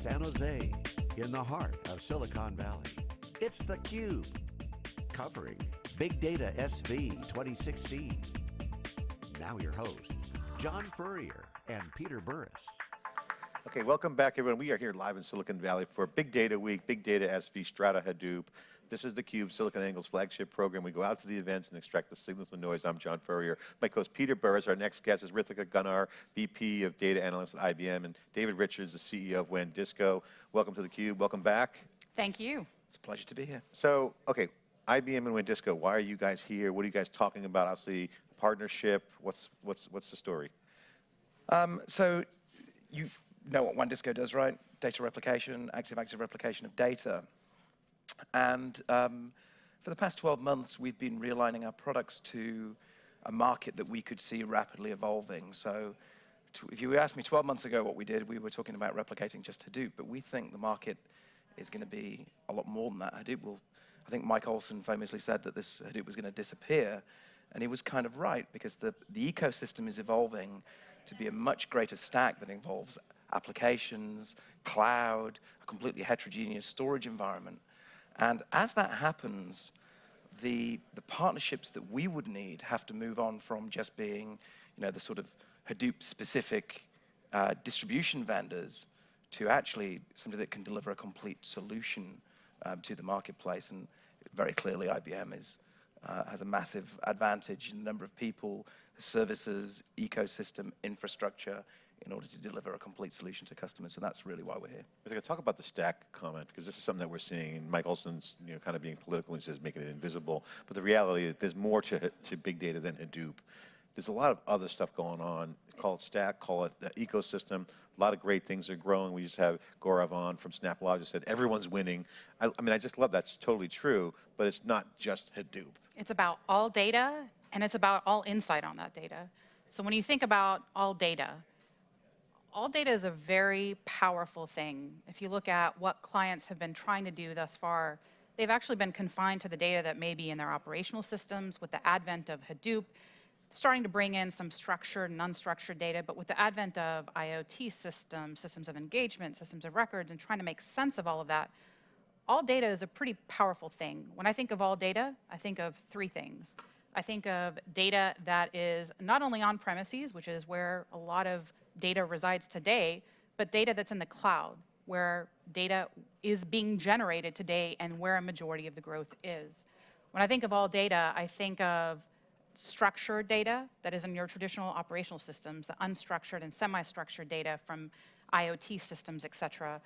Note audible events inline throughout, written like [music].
San Jose, in the heart of Silicon Valley. It's theCUBE, covering Big Data SV 2016. Now your hosts, John Furrier and Peter Burris. Okay, welcome back everyone. We are here live in Silicon Valley for Big Data Week, Big Data SV, Strata Hadoop. This is theCUBE, SiliconANGLE's flagship program. We go out to the events and extract the signals from noise. I'm John Furrier. My co-host Peter Burris. Our next guest is Ritika Gunnar, VP of Data Analyst at IBM, and David Richards, the CEO of WANdisco. Welcome to theCUBE, welcome back. Thank you. It's a pleasure to be here. So, okay, IBM and WANdisco, why are you guys here? What are you guys talking about? Obviously, partnership, what's, what's, what's the story? Um, so, you know what WANdisco does, right? Data replication, active-active replication of data. And um, for the past 12 months, we've been realigning our products to a market that we could see rapidly evolving. So if you asked me 12 months ago what we did, we were talking about replicating just Hadoop, but we think the market is going to be a lot more than that. Hadoop will, I think Mike Olson famously said that this Hadoop was going to disappear, and he was kind of right, because the, the ecosystem is evolving to be a much greater stack that involves applications, cloud, a completely heterogeneous storage environment. And as that happens, the, the partnerships that we would need have to move on from just being, you know, the sort of Hadoop-specific uh, distribution vendors to actually somebody that can deliver a complete solution um, to the marketplace. And very clearly, IBM is, uh, has a massive advantage in the number of people, services, ecosystem, infrastructure, in order to deliver a complete solution to customers. So that's really why we're here. I think I talk about the stack comment because this is something that we're seeing. Mike Olson's you know, kind of being political and says making it invisible. But the reality is there's more to, to big data than Hadoop. There's a lot of other stuff going on. Call it stack, call it the ecosystem. A lot of great things are growing. We just have Gaurav on from SnapLogic said everyone's winning. I, I mean, I just love that's totally true, but it's not just Hadoop. It's about all data and it's about all insight on that data. So when you think about all data, all data is a very powerful thing. If you look at what clients have been trying to do thus far, they've actually been confined to the data that may be in their operational systems with the advent of Hadoop, starting to bring in some structured and unstructured data, but with the advent of IoT systems, systems of engagement, systems of records, and trying to make sense of all of that, all data is a pretty powerful thing. When I think of all data, I think of three things. I think of data that is not only on premises, which is where a lot of data resides today, but data that's in the cloud, where data is being generated today and where a majority of the growth is. When I think of all data, I think of structured data that is in your traditional operational systems, the unstructured and semi-structured data from IoT systems, et cetera.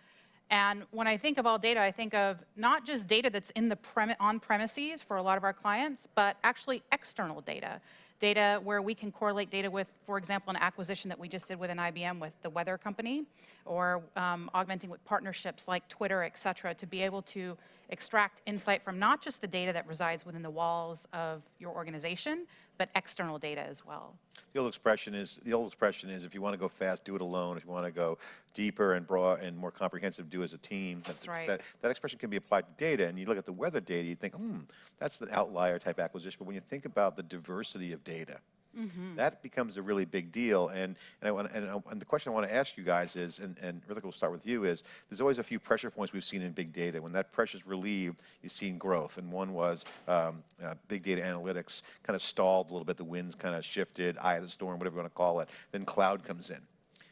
And when I think of all data, I think of not just data that's in the on premises for a lot of our clients, but actually external data data where we can correlate data with, for example, an acquisition that we just did with an IBM with the weather company, or um, augmenting with partnerships like Twitter, et cetera, to be able to extract insight from not just the data that resides within the walls of your organization, but external data as well. The old expression is, the old expression is if you want to go fast, do it alone. If you want to go deeper and broad and more comprehensive, do as a team. That's, that's right. That, that expression can be applied to data. And you look at the weather data, you think, hmm, that's the outlier type acquisition. But when you think about the diversity of data, Mm -hmm. That becomes a really big deal. And, and, I want, and, and, the question I want to ask you guys is, and, and Ritika will start with you, is there's always a few pressure points we've seen in big data. When that pressure is relieved, you've seen growth. And one was um, uh, big data analytics kind of stalled a little bit. The winds kind of shifted, eye of the storm, whatever you want to call it. Then cloud comes in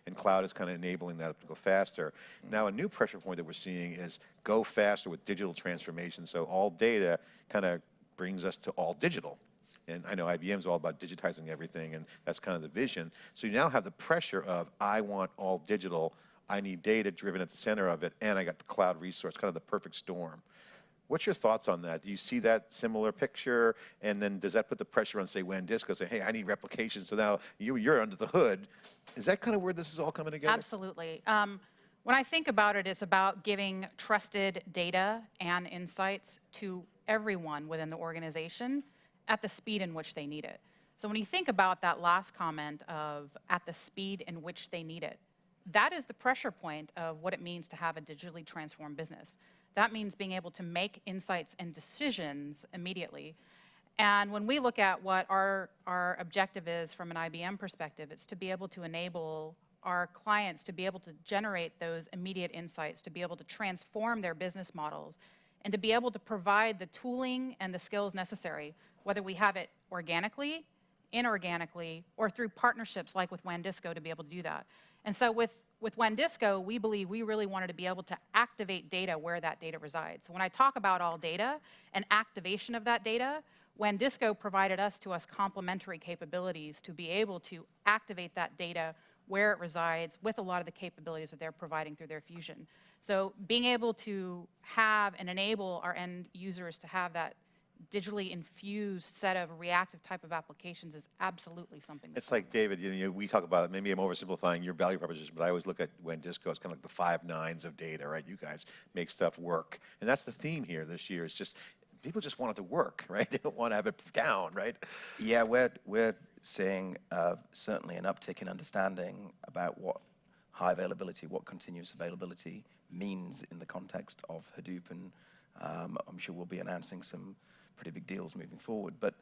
and cloud is kind of enabling that to go faster. Now a new pressure point that we're seeing is go faster with digital transformation. So all data kind of brings us to all digital. And I know IBM's all about digitizing everything, and that's kind of the vision. So you now have the pressure of, I want all digital, I need data driven at the center of it, and I got the cloud resource, kind of the perfect storm. What's your thoughts on that? Do you see that similar picture? And then does that put the pressure on, say, WANdisco, say, hey, I need replication, so now you, you're under the hood. Is that kind of where this is all coming together? Absolutely. Um, when I think about it, it's about giving trusted data and insights to everyone within the organization at the speed in which they need it. So when you think about that last comment of at the speed in which they need it, that is the pressure point of what it means to have a digitally transformed business. That means being able to make insights and decisions immediately. And when we look at what our, our objective is from an IBM perspective, it's to be able to enable our clients to be able to generate those immediate insights, to be able to transform their business models, and to be able to provide the tooling and the skills necessary, whether we have it organically, inorganically, or through partnerships like with WANDisco to be able to do that. And so with, with WANDisco, we believe we really wanted to be able to activate data where that data resides. So when I talk about all data and activation of that data, WANDisco provided us to us complementary capabilities to be able to activate that data where it resides with a lot of the capabilities that they're providing through their fusion. So being able to have and enable our end users to have that digitally infused set of reactive type of applications is absolutely something. It's like, David, you know, we talk about, maybe I'm oversimplifying your value proposition, but I always look at WANDisco as kind of like the five nines of data, right? You guys make stuff work. And that's the theme here this year. It's just, people just want it to work, [laughs] right? They don't want to have it down, right? Yeah, we're, we're seeing uh, certainly an uptick in understanding about what high availability, what continuous availability means in the context of Hadoop, and um, I'm sure we'll be announcing some pretty big deals moving forward. But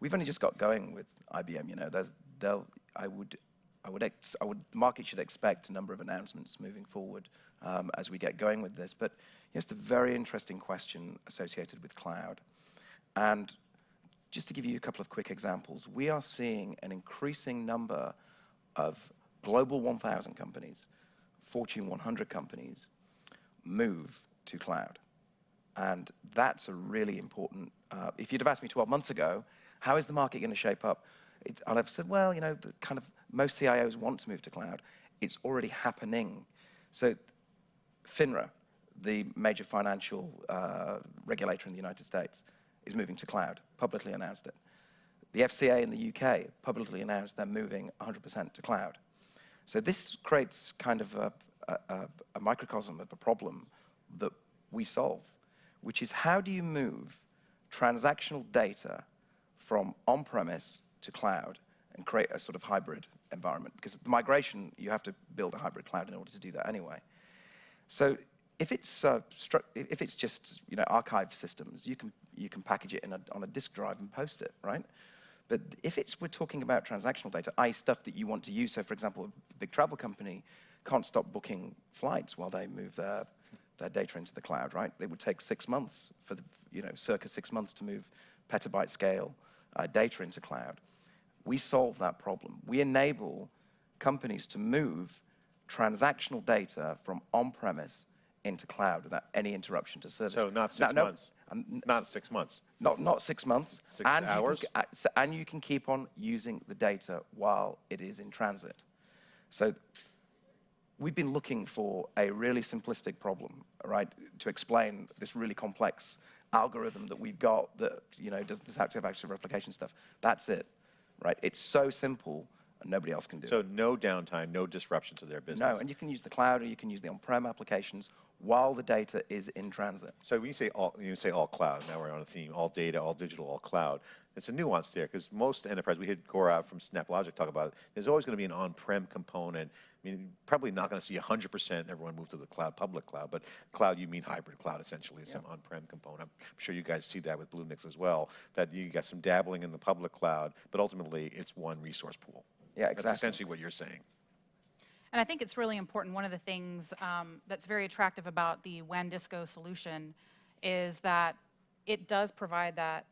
we've only just got going with IBM. You know, there's, they'll, I would, I would, ex, I would, the market should expect a number of announcements moving forward um, as we get going with this. But here's a very interesting question associated with cloud, and just to give you a couple of quick examples, we are seeing an increasing number of global 1,000 companies, Fortune 100 companies, move to cloud. And that's a really important, uh, if you'd have asked me 12 months ago, how is the market going to shape up? It, I'd have said, well, you know, the kind of most CIOs want to move to cloud. It's already happening. So FINRA, the major financial uh, regulator in the United States, is moving to cloud, publicly announced it. The FCA in the UK publicly announced they're moving 100% to cloud. So this creates kind of a, a, a, microcosm of a problem that we solve, which is how do you move transactional data from on-premise to cloud and create a sort of hybrid environment? Because the migration, you have to build a hybrid cloud in order to do that anyway. So if it's, uh, if it's just you know, archive systems, you can, you can package it a, on a disk drive and post it, right? But if it's, we're talking about transactional data, i.e. stuff that you want to use, so for example, a big travel company can't stop booking flights while they move their, their data into the cloud, right? It would take six months for the, you know, circa six months to move petabyte scale uh, data into cloud. We solve that problem. We enable companies to move transactional data from on-premise into cloud without any interruption to service. So not six Now, no, months. Not six months. not, not six months. Six and hours? You can, and you can keep on using the data while it is in transit. So we've been looking for a really simplistic problem, right, to explain this really complex algorithm that we've got that, you know, does this active active replication stuff. That's it, right? It's so simple and nobody else can do it. So no downtime, no disruption to their business. No, and you can use the cloud or you can use the on-prem applications while the data is in transit. So when you say all, you say all cloud, now we're on a theme, all data, all digital, all cloud. It's a nuance there because most enterprise, we heard Gaurav from SnapLogic talk about it, there's always going to be an on-prem component. I mean, probably not going to see 100% everyone move to the cloud, public cloud, but cloud, you mean hybrid cloud essentially, some on-prem component. I'm sure you guys see that with Bluemix as well, that you got some dabbling in the public cloud, but ultimately it's one resource pool. Yeah, That's exactly. essentially what you're saying. And I think it's really important, one of the things um, that's very attractive about the WANDisco solution is that it does provide that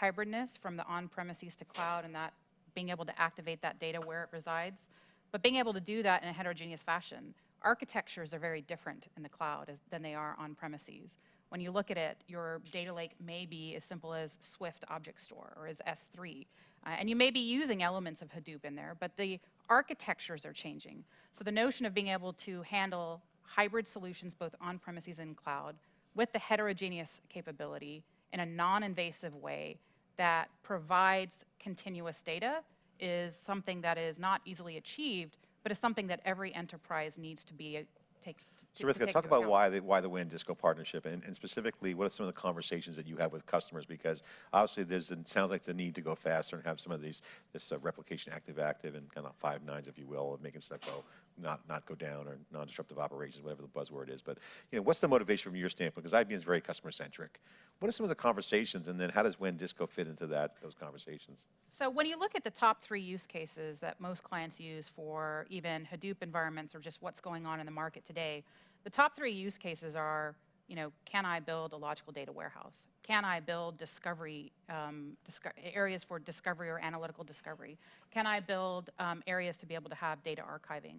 hybridness from the on-premises to cloud and that being able to activate that data where it resides, but being able to do that in a heterogeneous fashion. Architectures are very different in the cloud as, than they are on premises. When you look at it, your data lake may be as simple as Swift Object Store or as S3. Uh, and you may be using elements of Hadoop in there, but the architectures are changing. So the notion of being able to handle hybrid solutions both on premises and cloud with the heterogeneous capability in a non-invasive way that provides continuous data is something that is not easily achieved, but is something that every enterprise needs to be take. to- So Ritika, talk about account. why the, why the WANdisco partnership, and, and specifically, what are some of the conversations that you have with customers? Because obviously, there's, it sounds like the need to go faster and have some of these, this uh, replication active-active and kind of five nines, if you will, of making stuff go, not, not go down, or non-disruptive operations, whatever the buzzword is. But, you know, what's the motivation from your standpoint? Because IBM is very customer-centric. What are some of the conversations, and then how does WANdisco fit into that, those conversations? So when you look at the top three use cases that most clients use for even Hadoop environments or just what's going on in the market today, the top three use cases are, you know, can I build a logical data warehouse? Can I build discovery, um, disco- areas for discovery or analytical discovery? Can I build um, areas to be able to have data archiving?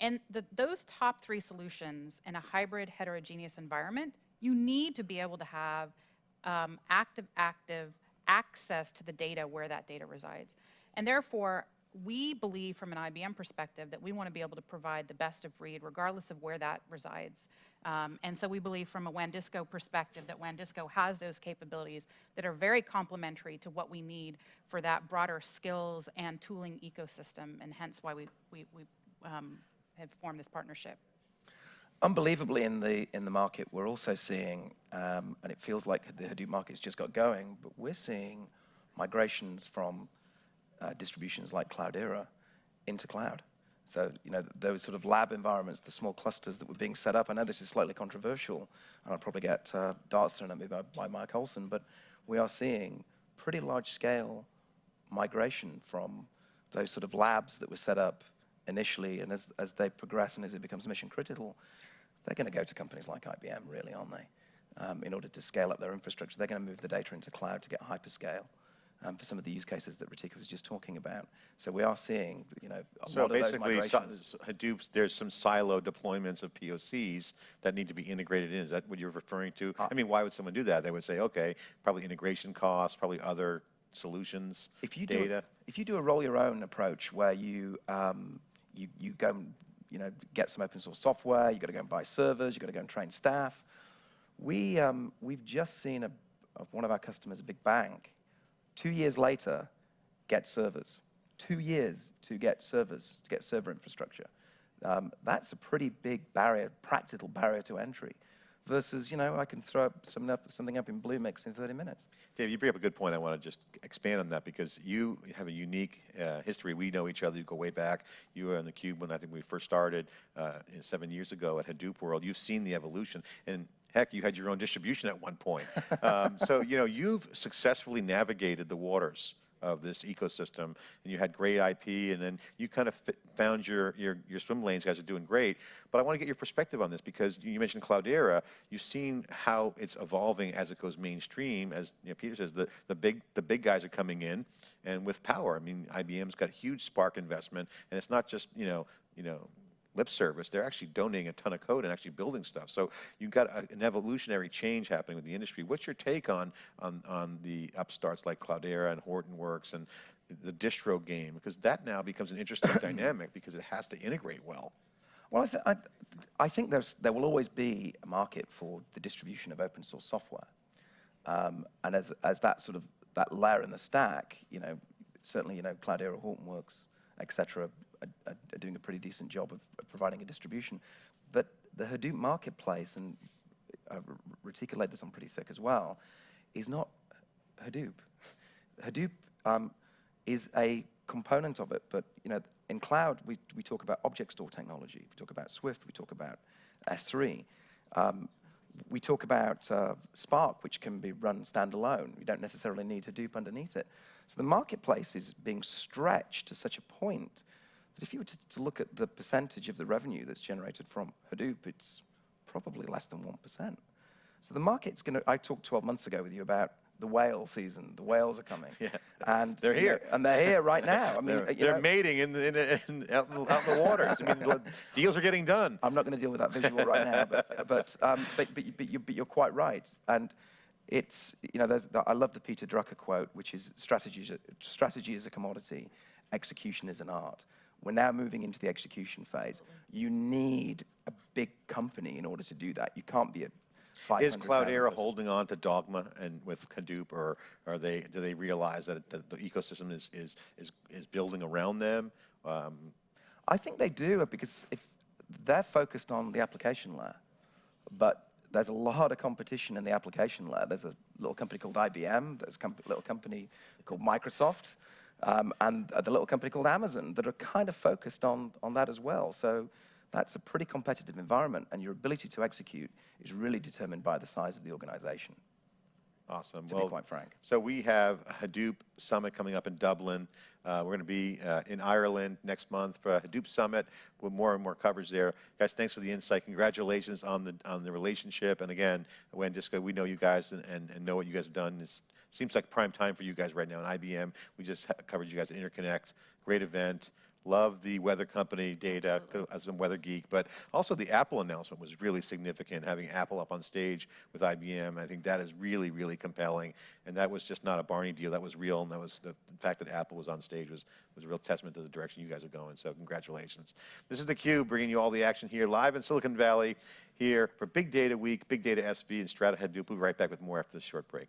And the, those top three solutions in a hybrid heterogeneous environment, you need to be able to have um, active, active access to the data where that data resides. And therefore, we believe from an IBM perspective that we want to be able to provide the best of breed regardless of where that resides. Um, and so we believe from a WANDisco perspective that WANDisco has those capabilities that are very complementary to what we need for that broader skills and tooling ecosystem, and hence why we, we, we um, have formed this partnership. Unbelievably, in the in the market, we're also seeing, um, and it feels like the Hadoop market's just got going, but we're seeing migrations from uh, distributions like Cloudera into cloud. So, you know, those sort of lab environments, the small clusters that were being set up. I know this is slightly controversial, and I'll probably get uh, darts thrown at me by, by Mike Olson, but we are seeing pretty large-scale migration from those sort of labs that were set up initially, and as, as they progress and as it becomes mission critical, they're going to go to companies like IBM, really, aren't they? Um, in order to scale up their infrastructure, they're going to move the data into cloud to get hyperscale um, for some of the use cases that Ritika was just talking about. So we are seeing, you know, a So lot of those basically, si- migrations. There's some silo deployments of POCs that need to be integrated in. Is that what you're referring to? Uh, I mean, why would someone do that? They would say, okay, probably integration costs, probably other solutions, if you do, data. if you do a roll your own approach where you um, you you go and you know get some open source software, you got to go and buy servers, you got to go and train staff. We um, we've just seen a, one of our customers, a big bank, two years later, get servers. Two years to get servers, to get server infrastructure. Um, that's a pretty big barrier, practical barrier to entry. Versus, you know, I can throw up something up, something up in Bluemix in 30 minutes. Dave, you bring up a good point. I want to just expand on that because you have a unique uh, history. We know each other. You go way back. You were on the Cube when I think we first started uh, seven years ago at Hadoop World. You've seen the evolution. And heck, you had your own distribution at one point. um, so, you know, you've successfully navigated the waters of this ecosystem, and you had great IP, and then you kind of found your, your, your swim lanes. You guys are doing great. But I want to get your perspective on this because you mentioned Cloudera. You've seen how it's evolving as it goes mainstream. As you know, Peter says, the, the, big, the big guys are coming in, and with power. I mean, IBM's got huge Spark investment, and it's not just, you know, you know, lip service. They're actually donating a ton of code and actually building stuff. So you've got a, an evolutionary change happening with the industry. What's your take on, on, on the upstarts like Cloudera and Hortonworks and the distro game? Because that now becomes an interesting [coughs] dynamic because it has to integrate well. Well, I, th- I, I think there's, there will always be a market for the distribution of open source software. Um, and as, as that sort of, that layer in the stack, you know, certainly, you know, Cloudera, Hortonworks, et cetera, are, are, doing a pretty decent job of, providing a distribution. But the Hadoop marketplace, and Ritika laid this on pretty thick as well, is not Hadoop. Hadoop um, is a component of it, but you know, in cloud, we, we talk about object store technology. We talk about Swift. We talk about S3. Um, we talk about uh, Spark, which can be run standalone. We don't necessarily need Hadoop underneath it. So the marketplace is being stretched to such a point that if you were to, to look at the percentage of the revenue that's generated from Hadoop, it's probably less than 1%. So the market's going to, I talked 12 months ago with you about the whale season. The whales are coming. [laughs] Yeah. And They're here. and they're here right now. [laughs] I mean, They're, they're know, mating in, the- in, in, out, in, out in the waters. I mean, [laughs] deals are getting done. I'm not going to deal with that visual right now, but but um, but but, but, you, but you're quite right, and it's you know there's the, I love the Peter Drucker quote, which is strategy strategy is a commodity, execution is an art. We're now moving into the execution phase. You need a big company in order to do that. You can't be a Is Cloudera holding on to Dogma and with Hadoop, or are they, do they realize that the, the ecosystem is, is, is, is building around them? Um, I think they do because if they're focused on the application layer. But there's a lot of competition in the application layer. There's a little company called IBM, there's a little company called Microsoft, um, and the little company called Amazon that are kind of focused on, on that as well. So that's a pretty competitive environment, and your ability to execute is really determined by the size of the organization. Awesome. To be quite frank. So we have a Hadoop Summit coming up in Dublin. Uh, we're going to be uh, in Ireland next month for a Hadoop Summit with more and more coverage there. Guys, thanks for the insight. Congratulations on the on the relationship. And again, WANdisco, we know you guys and, and, and know what you guys have done. It seems like prime time for you guys right now. In IBM, we just covered you guys at Interconnect. Great event. Love the weather company data as a weather geek, but also the Apple announcement was really significant, having Apple up on stage with IBM. I think that is really, really compelling. And that was just not a Barney deal, that was real. And that was the fact that Apple was on stage was, was a real testament to the direction you guys are going. So congratulations. This is theCUBE, bringing you all the action here live in Silicon Valley here for Big Data Week, Big Data SV and Strata Hadoop. We'll be right back with more after this short break.